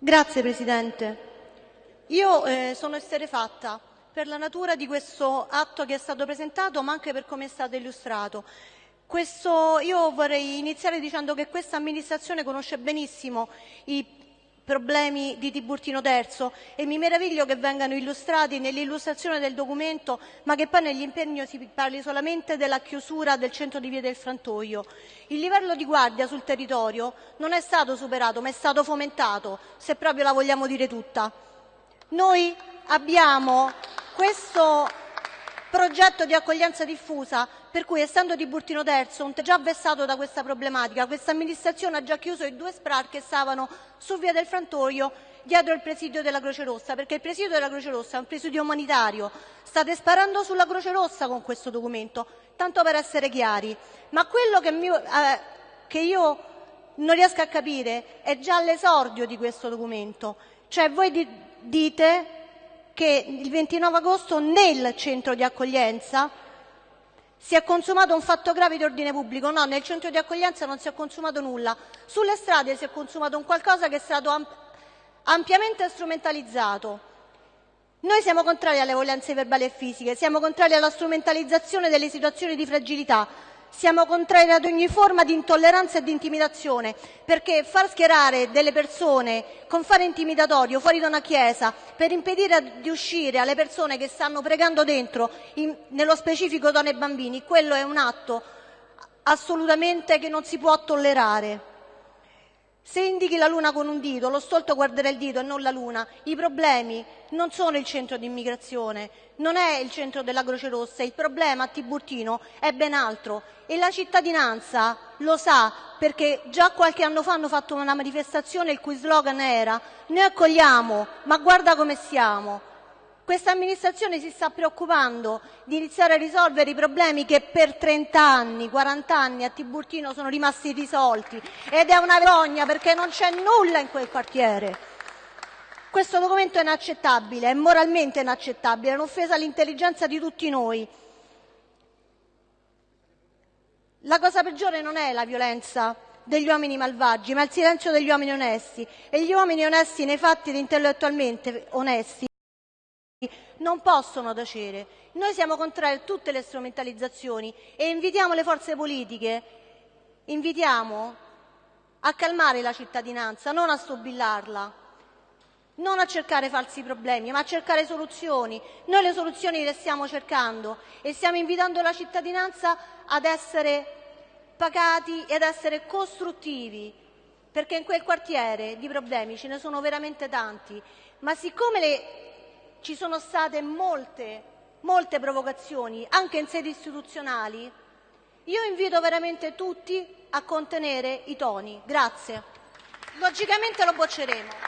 Grazie Presidente. Io eh, sono esterefatta per la natura di questo atto che è stato presentato, ma anche per come è stato illustrato. Questo, io vorrei iniziare dicendo che questa amministrazione conosce benissimo i problemi di Tiburtino Terzo e mi meraviglio che vengano illustrati nell'illustrazione del documento, ma che poi negli impegni si parli solamente della chiusura del centro di Via del Frantoio. Il livello di guardia sul territorio non è stato superato, ma è stato fomentato, se proprio la vogliamo dire tutta. Noi abbiamo questo progetto di accoglienza diffusa per cui essendo di Burtino Terzo già vessato da questa problematica, questa amministrazione ha già chiuso i due SPRAR che stavano su via del Frantoio dietro il presidio della Croce Rossa, perché il presidio della Croce Rossa è un presidio umanitario. State sparando sulla Croce Rossa con questo documento, tanto per essere chiari. Ma quello che, mi, eh, che io non riesco a capire è già l'esordio di questo documento. Cioè voi di, dite che il 29 agosto nel centro di accoglienza si è consumato un fatto grave di ordine pubblico. No, nel centro di accoglienza non si è consumato nulla. Sulle strade si è consumato un qualcosa che è stato amp ampiamente strumentalizzato. Noi siamo contrari alle violenze verbali e fisiche, siamo contrari alla strumentalizzazione delle situazioni di fragilità, siamo contrari ad ogni forma di intolleranza e di intimidazione, perché far schierare delle persone con fare intimidatorio fuori da una chiesa per impedire di uscire alle persone che stanno pregando dentro, in, nello specifico donne e bambini, quello è un atto assolutamente che non si può tollerare. Se indichi la luna con un dito, lo stolto guarderà il dito e non la luna. I problemi non sono il centro di immigrazione, non è il centro della Croce Rossa, il problema a Tiburtino è ben altro e la cittadinanza lo sa perché già qualche anno fa hanno fatto una manifestazione il cui slogan era noi accogliamo, ma guarda come siamo. Questa amministrazione si sta preoccupando di iniziare a risolvere i problemi che per 30 anni, 40 anni a Tiburtino sono rimasti irrisolti ed è una vergogna perché non c'è nulla in quel quartiere. Questo documento è inaccettabile, è moralmente inaccettabile, è un'offesa all'intelligenza di tutti noi. La cosa peggiore non è la violenza degli uomini malvagi, ma il silenzio degli uomini onesti. E gli uomini onesti nei fatti ed intellettualmente onesti non possono tacere. Noi siamo contrari a tutte le strumentalizzazioni e invitiamo le forze politiche, invitiamo a calmare la cittadinanza, non a stobillarla, non a cercare falsi problemi, ma a cercare soluzioni. Noi le soluzioni le stiamo cercando e stiamo invitando la cittadinanza ad essere pagati e ad essere costruttivi, perché in quel quartiere di problemi ce ne sono veramente tanti, ma siccome le ci sono state molte, molte provocazioni, anche in sedi istituzionali, io invito veramente tutti a contenere i toni. Grazie. Logicamente lo bocceremo.